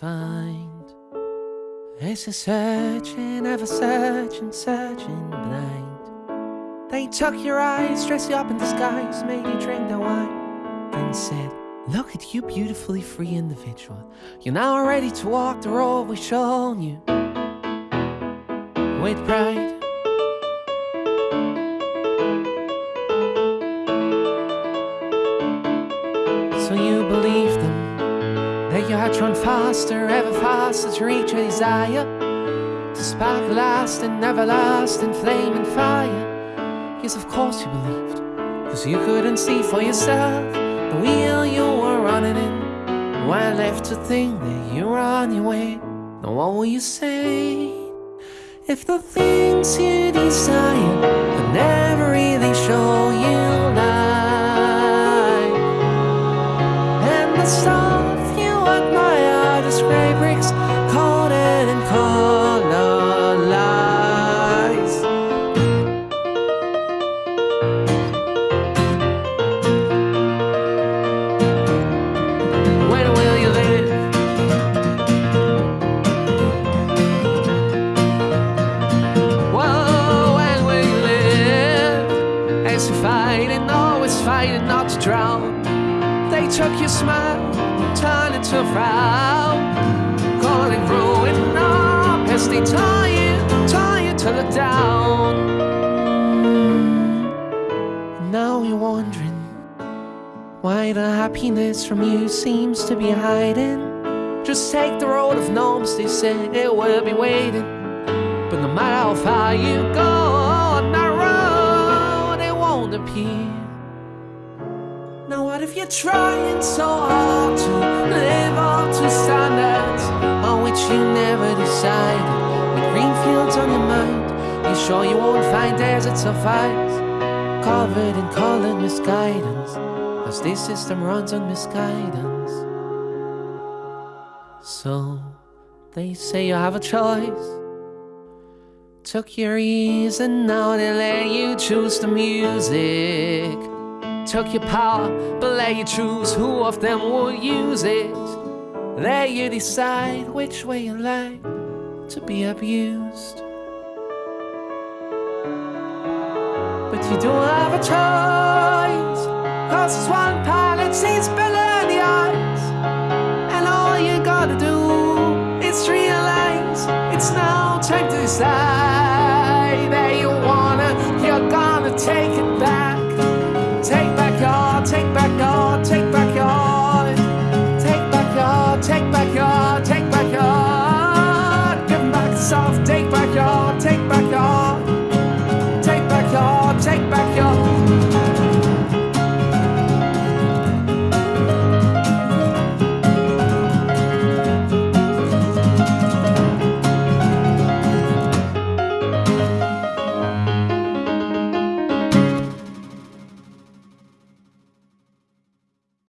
find. It's a searching, ever searching, searching blind. They tuck your eyes, dress you up in disguise Make you drink the wine and said, look at you beautifully free individual. You're now ready to walk the road we've shown you. With pride them that you had to run faster, ever faster to reach your desire. To spark a lasting, everlasting flame and fire. Yes, of course you believed, cause you couldn't see for yourself the wheel you were running in. Why left to think that you were on your way? Now what will you say? If the things you desire not to drown. They took your smile, turned it to a frown. Calling ruin ah, up as they tie you, tie you to the down. Now you're wondering why the happiness from you seems to be hiding. Just take the road of gnomes, they said it will be waiting. But no matter how far you go you're trying so hard to live up to standards on which you never decided? With green fields on your mind, you sure you won't find deserts of ice covered in color misguidance? Cause this system runs on misguidance. So, they say you have a choice. Took your ears and now they let you choose the music. Took your power, but let you choose who of them will use it. Let you decide which way you like to be abused. But you don't have a choice, cause it's one pilot seats below the eyes. And all you gotta do is realize it's now time to decide back our